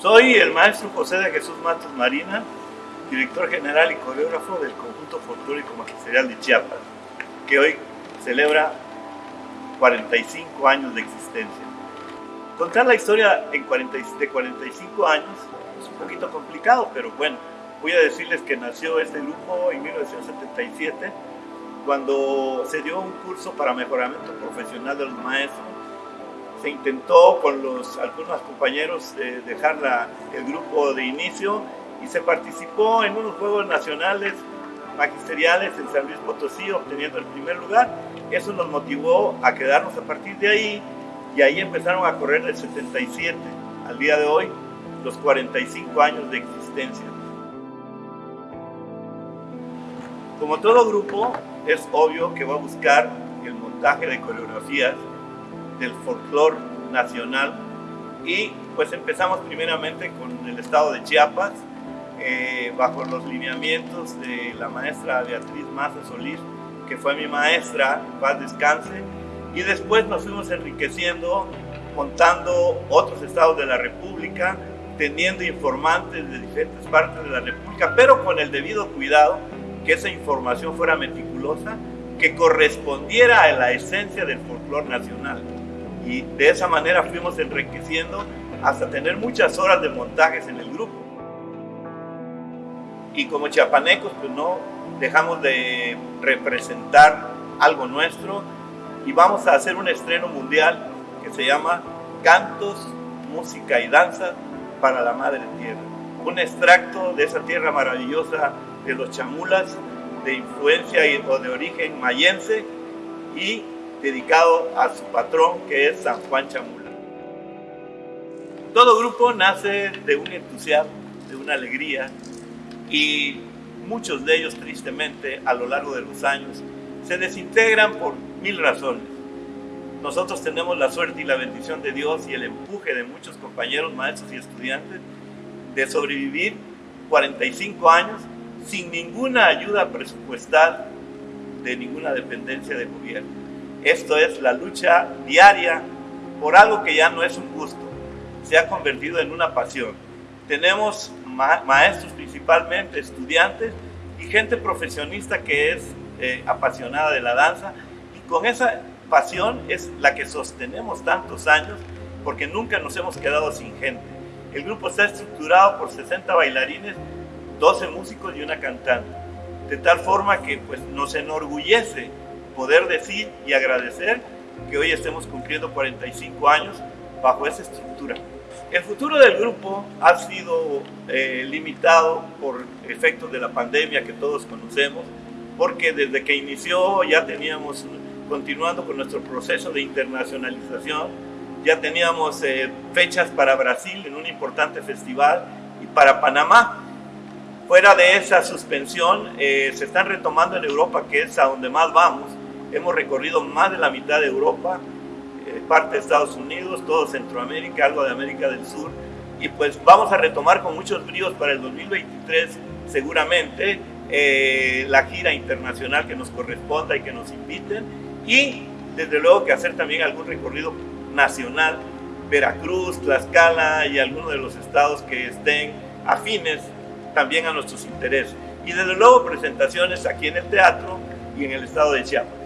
Soy el maestro José de Jesús Matos Marina, director general y coreógrafo del conjunto folclórico magisterial de Chiapas, que hoy celebra 45 años de existencia. Contar la historia en 40, de 45 años es un poquito complicado, pero bueno, voy a decirles que nació este grupo en 1977, cuando se dio un curso para mejoramiento profesional de los maestros se intentó con los, algunos compañeros eh, dejar el grupo de inicio y se participó en unos Juegos Nacionales Magisteriales en San Luis Potosí, obteniendo el primer lugar. Eso nos motivó a quedarnos a partir de ahí y ahí empezaron a correr del 77 al día de hoy los 45 años de existencia. Como todo grupo, es obvio que va a buscar el montaje de coreografías del folclore nacional. Y pues empezamos primeramente con el estado de Chiapas eh, bajo los lineamientos de la maestra Beatriz Maza Solís que fue mi maestra, paz descanse. Y después nos fuimos enriqueciendo contando otros estados de la República teniendo informantes de diferentes partes de la República pero con el debido cuidado que esa información fuera meticulosa que correspondiera a la esencia del folclore nacional y de esa manera fuimos enriqueciendo hasta tener muchas horas de montajes en el grupo. Y como chiapanecos, pues no dejamos de representar algo nuestro y vamos a hacer un estreno mundial que se llama Cantos, Música y Danza para la Madre Tierra. Un extracto de esa tierra maravillosa de los chamulas, de influencia o de origen mayense y dedicado a su patrón que es San Juan Chamula. Todo grupo nace de un entusiasmo, de una alegría y muchos de ellos tristemente a lo largo de los años se desintegran por mil razones. Nosotros tenemos la suerte y la bendición de Dios y el empuje de muchos compañeros, maestros y estudiantes de sobrevivir 45 años sin ninguna ayuda presupuestal de ninguna dependencia de gobierno. Esto es la lucha diaria por algo que ya no es un gusto, se ha convertido en una pasión. Tenemos maestros principalmente, estudiantes y gente profesionista que es eh, apasionada de la danza y con esa pasión es la que sostenemos tantos años porque nunca nos hemos quedado sin gente. El grupo está estructurado por 60 bailarines, 12 músicos y una cantante, de tal forma que pues, nos enorgullece poder decir y agradecer que hoy estemos cumpliendo 45 años bajo esa estructura. El futuro del grupo ha sido eh, limitado por efectos de la pandemia que todos conocemos, porque desde que inició ya teníamos, continuando con nuestro proceso de internacionalización, ya teníamos eh, fechas para Brasil en un importante festival y para Panamá. Fuera de esa suspensión, eh, se están retomando en Europa, que es a donde más vamos, Hemos recorrido más de la mitad de Europa, eh, parte de Estados Unidos, todo Centroamérica, algo de América del Sur. Y pues vamos a retomar con muchos bríos para el 2023 seguramente eh, la gira internacional que nos corresponda y que nos inviten. Y desde luego que hacer también algún recorrido nacional, Veracruz, Tlaxcala y algunos de los estados que estén afines también a nuestros intereses. Y desde luego presentaciones aquí en el teatro y en el estado de Chiapas.